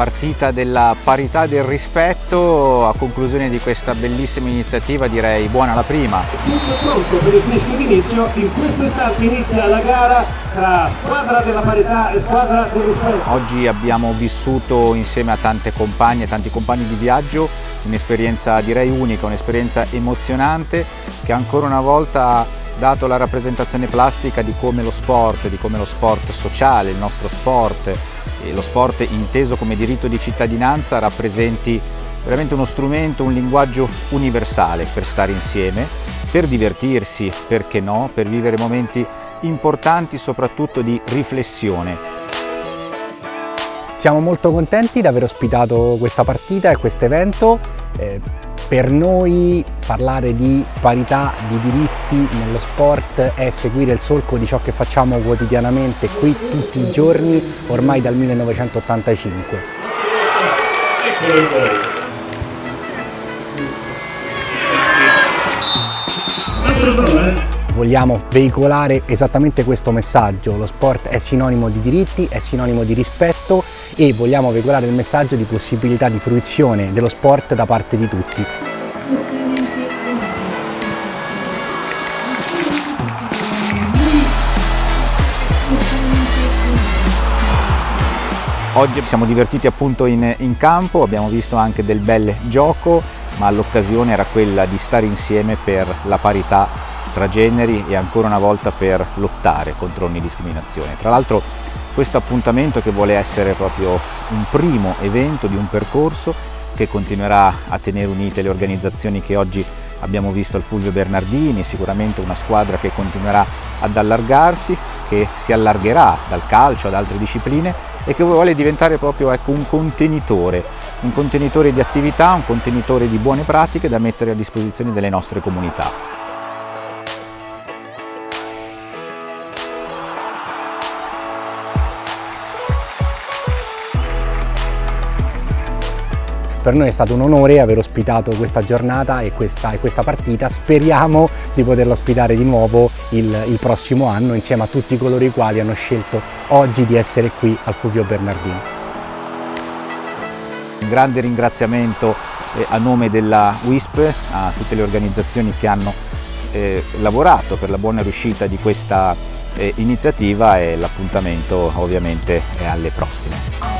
partita della parità del rispetto a conclusione di questa bellissima iniziativa direi buona la prima. Tutto pronto per il fischio d'inizio in questo istante inizia la gara tra squadra della parità e squadra del rispetto. Oggi abbiamo vissuto insieme a tante compagne e tanti compagni di viaggio un'esperienza direi unica un'esperienza emozionante che ancora una volta dato la rappresentazione plastica di come lo sport, di come lo sport sociale, il nostro sport e lo sport inteso come diritto di cittadinanza rappresenti veramente uno strumento, un linguaggio universale per stare insieme, per divertirsi, perché no, per vivere momenti importanti soprattutto di riflessione. Siamo molto contenti di aver ospitato questa partita e questo evento. Eh, per noi parlare di parità di diritti nello sport è seguire il solco di ciò che facciamo quotidianamente qui tutti i giorni ormai dal 1985. Vogliamo veicolare esattamente questo messaggio, lo sport è sinonimo di diritti, è sinonimo di rispetto e vogliamo veicolare il messaggio di possibilità di fruizione dello sport da parte di tutti. Oggi siamo divertiti appunto in, in campo, abbiamo visto anche del bel gioco, ma l'occasione era quella di stare insieme per la parità tra generi e ancora una volta per lottare contro ogni discriminazione. Tra l'altro questo appuntamento che vuole essere proprio un primo evento di un percorso che continuerà a tenere unite le organizzazioni che oggi abbiamo visto al Fulvio Bernardini, sicuramente una squadra che continuerà ad allargarsi, che si allargherà dal calcio ad altre discipline e che vuole diventare proprio ecco, un contenitore, un contenitore di attività, un contenitore di buone pratiche da mettere a disposizione delle nostre comunità. Per noi è stato un onore aver ospitato questa giornata e questa, e questa partita, speriamo di poterla ospitare di nuovo il, il, prossimo anno insieme a tutti coloro i quali hanno scelto oggi di essere qui al Fulvio Bernardino. Un grande ringraziamento eh, a nome della WISP a tutte le organizzazioni che hanno eh, lavorato per la buona riuscita di questa eh, iniziativa e l'appuntamento ovviamente è alle prossime.